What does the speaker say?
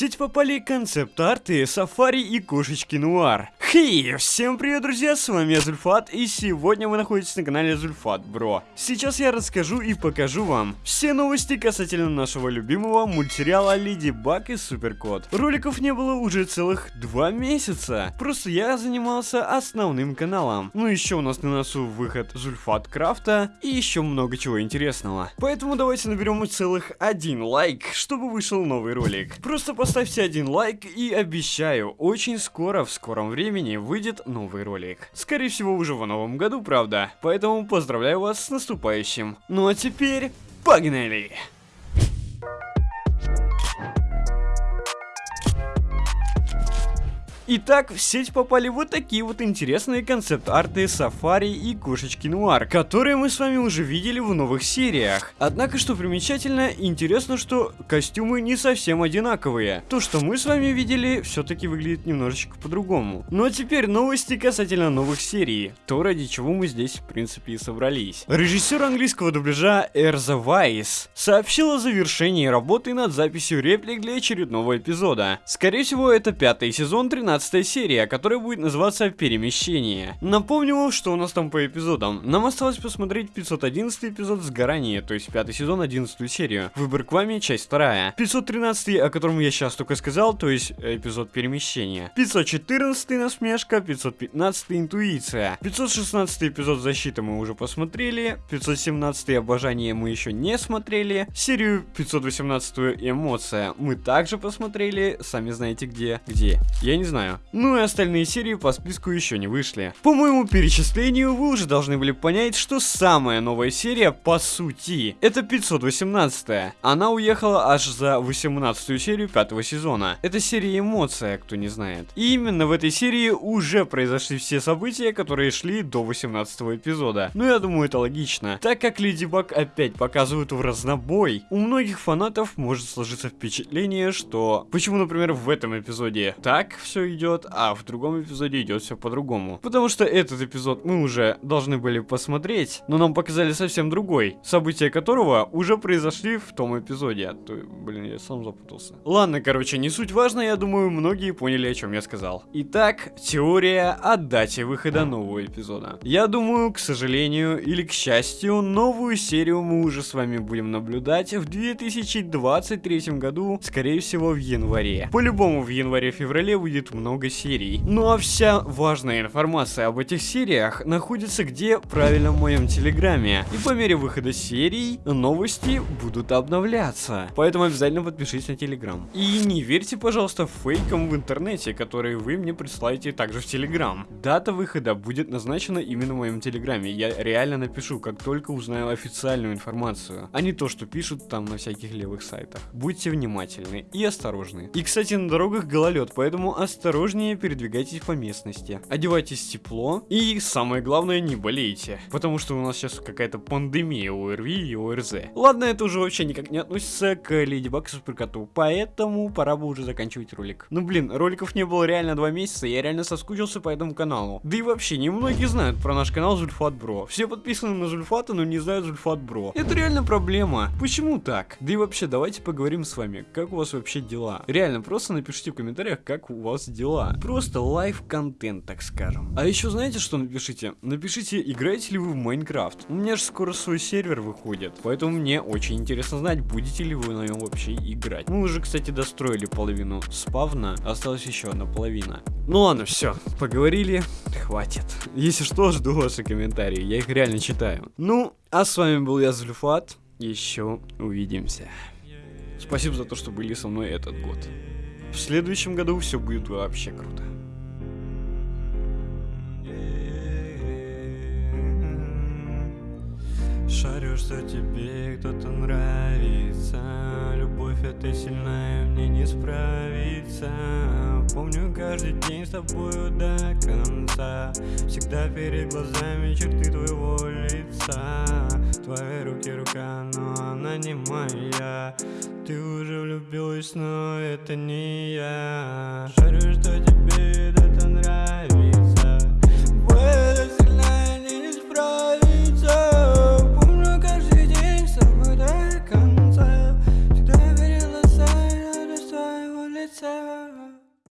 сеть попали концепт-арты, сафари и кошечки нуар. Хей, всем привет, друзья, с вами я Зульфат, и сегодня вы находитесь на канале Зульфат Бро. Сейчас я расскажу и покажу вам все новости касательно нашего любимого мультсериала Леди Баг и Суперкот. Роликов не было уже целых два месяца, просто я занимался основным каналом. Ну еще у нас на носу выход Зульфат Крафта и еще много чего интересного. Поэтому давайте наберем целых один лайк, чтобы вышел новый ролик. Просто поставьте один лайк и обещаю, очень скоро, в скором времени, выйдет новый ролик. Скорее всего, уже в новом году, правда. Поэтому поздравляю вас с наступающим. Ну а теперь, погнали! Итак, в сеть попали вот такие вот интересные концепт-арты Сафари и Кошечки Нуар, которые мы с вами уже видели в новых сериях. Однако, что примечательно, интересно, что костюмы не совсем одинаковые. То, что мы с вами видели, все-таки выглядит немножечко по-другому. Ну а теперь новости касательно новых серий. То, ради чего мы здесь, в принципе, и собрались. Режиссер английского дубляжа Эрза Вайс сообщил о завершении работы над записью реплик для очередного эпизода. Скорее всего, это пятый сезон 13 15 серия, которая будет называться «Перемещение». Напомню вам, что у нас там по эпизодам. Нам осталось посмотреть 511 эпизод «Сгорание», то есть пятый сезон, 11 серию. Выбор к вами, часть вторая. 513, о котором я сейчас только сказал, то есть эпизод «Перемещение». 514 насмешка, 515 интуиция. 516 эпизод «Защита» мы уже посмотрели. 517 обожание мы еще не смотрели. Серию 518 эмоция мы также посмотрели. Сами знаете где. Где? Я не знаю знаю. Ну и остальные серии по списку еще не вышли. По моему перечислению, вы уже должны были понять, что самая новая серия, по сути, это 518 -я. Она уехала аж за 18 серию пятого сезона. Это серия эмоция, кто не знает. И именно в этой серии уже произошли все события, которые шли до 18 эпизода. Ну я думаю, это логично. Так как Леди Баг опять показывают в разнобой, у многих фанатов может сложиться впечатление, что... Почему, например, в этом эпизоде так все идет, а в другом эпизоде идет все по-другому. Потому что этот эпизод мы уже должны были посмотреть, но нам показали совсем другой, события которого уже произошли в том эпизоде. А то, блин, я сам запутался. Ладно, короче, не суть важно, я думаю, многие поняли, о чем я сказал. Итак, теория о дате выхода нового эпизода. Я думаю, к сожалению или к счастью, новую серию мы уже с вами будем наблюдать в 2023 году, скорее всего в январе. По-любому в январе-феврале выйдет много серий. Ну а вся важная информация об этих сериях находится где? Правильно в моем телеграме. И по мере выхода серий новости будут обновляться. Поэтому обязательно подпишитесь на телеграм. И не верьте, пожалуйста, фейкам в интернете, которые вы мне присылаете также в телеграм. Дата выхода будет назначена именно в моем телеграме. Я реально напишу, как только узнаю официальную информацию, а не то, что пишут там на всяких левых сайтах. Будьте внимательны и осторожны. И, кстати, на дорогах гололед, поэтому осторожно осторожнее передвигайтесь по местности. Одевайтесь тепло и самое главное не болейте, потому что у нас сейчас какая-то пандемия ОРВИ и ОРЗ. Ладно, это уже вообще никак не относится к Леди Баг Суперкоту, поэтому пора бы уже заканчивать ролик. Ну блин, роликов не было реально два месяца, я реально соскучился по этому каналу. Да и вообще, немногие знают про наш канал Зульфат Бро. Все подписаны на Зульфата, но не знают Зульфат Бро. Это реально проблема. Почему так? Да и вообще, давайте поговорим с вами, как у вас вообще дела. Реально, просто напишите в комментариях, как у вас дела дела. Просто live -контент, так скажем. А еще знаете, что напишите? Напишите, играете ли вы в Майнкрафт. У меня же скоро свой сервер выходит, поэтому мне очень интересно знать, будете ли вы на нем вообще играть. Мы уже, кстати, достроили половину спавна, осталась еще одна половина. Ну ладно, все, поговорили, хватит. Если что, жду ваши комментарии, я их реально читаю. Ну, а с вами был я, Зульфат, еще увидимся. Спасибо за то, что были со мной этот год. В следующем году все будет вообще круто. Шарю, что тебе кто-то нравится. Любовь эта сильная, мне не справиться. Помню каждый день с тобою до конца. Всегда перед глазами черты твоего лица Твои руки рука, но она не моя. Ты уже влюбилась, но это не я. Шарю, что тебе